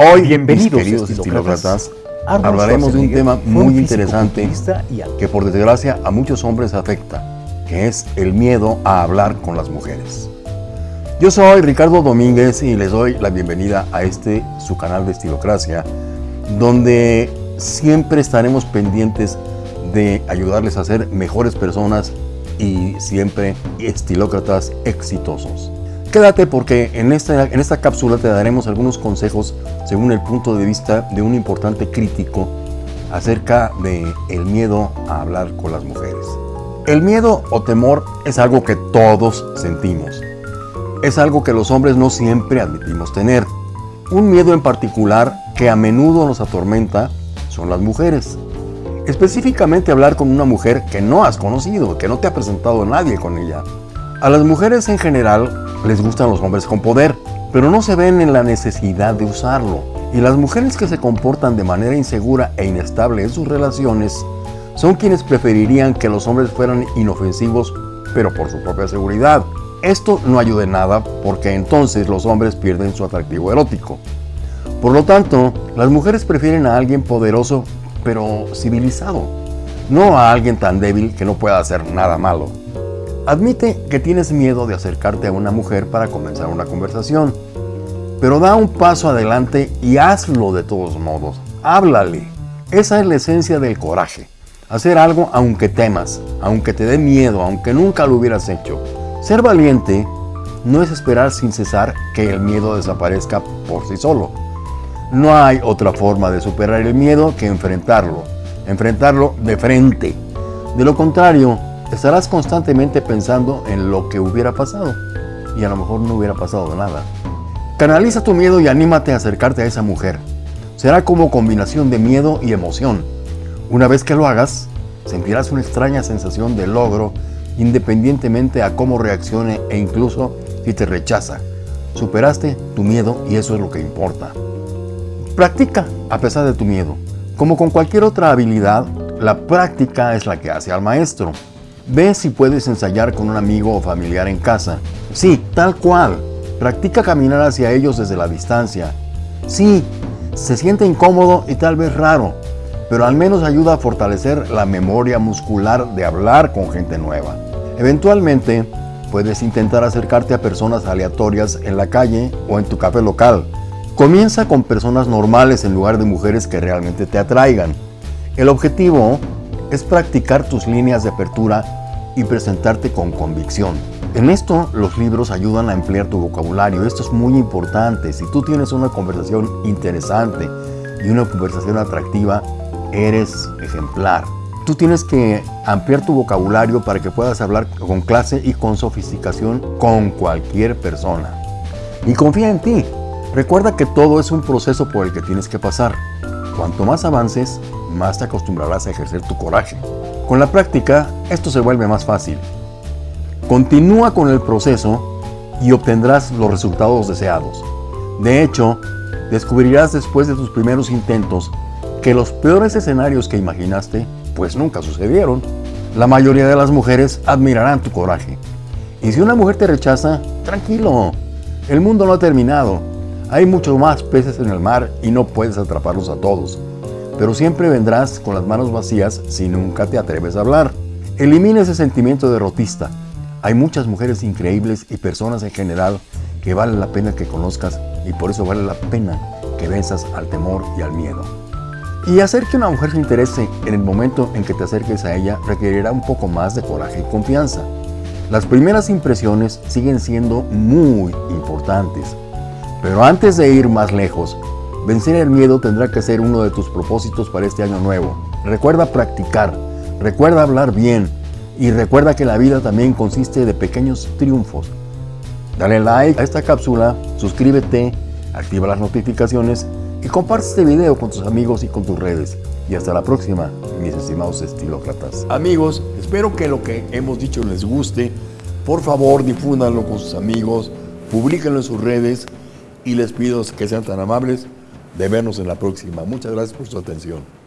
Hoy, Bienvenidos, mis queridos estilócratas. hablaremos de un tema muy interesante que por desgracia a muchos hombres afecta, que es el miedo a hablar con las mujeres. Yo soy Ricardo Domínguez y les doy la bienvenida a este su canal de Estilocracia, donde siempre estaremos pendientes de ayudarles a ser mejores personas y siempre estilócratas exitosos. Quédate porque en esta, en esta cápsula te daremos algunos consejos según el punto de vista de un importante crítico acerca de el miedo a hablar con las mujeres. El miedo o temor es algo que todos sentimos. Es algo que los hombres no siempre admitimos tener. Un miedo en particular que a menudo nos atormenta son las mujeres. Específicamente hablar con una mujer que no has conocido, que no te ha presentado nadie con ella. A las mujeres en general les gustan los hombres con poder, pero no se ven en la necesidad de usarlo. Y las mujeres que se comportan de manera insegura e inestable en sus relaciones son quienes preferirían que los hombres fueran inofensivos, pero por su propia seguridad. Esto no ayuda en nada porque entonces los hombres pierden su atractivo erótico. Por lo tanto, las mujeres prefieren a alguien poderoso pero civilizado, no a alguien tan débil que no pueda hacer nada malo. Admite que tienes miedo de acercarte a una mujer para comenzar una conversación, pero da un paso adelante y hazlo de todos modos. Háblale. Esa es la esencia del coraje. Hacer algo aunque temas, aunque te dé miedo, aunque nunca lo hubieras hecho. Ser valiente no es esperar sin cesar que el miedo desaparezca por sí solo. No hay otra forma de superar el miedo que enfrentarlo, enfrentarlo de frente. De lo contrario, estarás constantemente pensando en lo que hubiera pasado y a lo mejor no hubiera pasado nada. Canaliza tu miedo y anímate a acercarte a esa mujer. Será como combinación de miedo y emoción. Una vez que lo hagas, sentirás una extraña sensación de logro independientemente a cómo reaccione e incluso si te rechaza. Superaste tu miedo y eso es lo que importa. Practica a pesar de tu miedo. Como con cualquier otra habilidad, la práctica es la que hace al maestro. Ve si puedes ensayar con un amigo o familiar en casa. Sí, tal cual. Practica caminar hacia ellos desde la distancia. Sí, se siente incómodo y tal vez raro, pero al menos ayuda a fortalecer la memoria muscular de hablar con gente nueva. Eventualmente, puedes intentar acercarte a personas aleatorias en la calle o en tu café local. Comienza con personas normales en lugar de mujeres que realmente te atraigan. El objetivo es practicar tus líneas de apertura y presentarte con convicción. En esto los libros ayudan a emplear tu vocabulario. Esto es muy importante. Si tú tienes una conversación interesante y una conversación atractiva, eres ejemplar. Tú tienes que ampliar tu vocabulario para que puedas hablar con clase y con sofisticación con cualquier persona. Y confía en ti. Recuerda que todo es un proceso por el que tienes que pasar. Cuanto más avances, más te acostumbrarás a ejercer tu coraje. Con la práctica, esto se vuelve más fácil. Continúa con el proceso y obtendrás los resultados deseados. De hecho, descubrirás después de tus primeros intentos que los peores escenarios que imaginaste pues nunca sucedieron. La mayoría de las mujeres admirarán tu coraje. Y si una mujer te rechaza, tranquilo, el mundo no ha terminado. Hay muchos más peces en el mar y no puedes atraparlos a todos. Pero siempre vendrás con las manos vacías si nunca te atreves a hablar. Elimina ese sentimiento derrotista. Hay muchas mujeres increíbles y personas en general que vale la pena que conozcas y por eso vale la pena que venzas al temor y al miedo. Y hacer que una mujer se interese en el momento en que te acerques a ella requerirá un poco más de coraje y confianza. Las primeras impresiones siguen siendo muy importantes. Pero antes de ir más lejos, vencer el miedo tendrá que ser uno de tus propósitos para este año nuevo. Recuerda practicar, recuerda hablar bien y recuerda que la vida también consiste de pequeños triunfos. Dale like a esta cápsula, suscríbete, activa las notificaciones y comparte este video con tus amigos y con tus redes. Y hasta la próxima, mis estimados estilócratas. Amigos, espero que lo que hemos dicho les guste. Por favor, difúndanlo con sus amigos, publíquenlo en sus redes y les pido que sean tan amables de vernos en la próxima. Muchas gracias por su atención.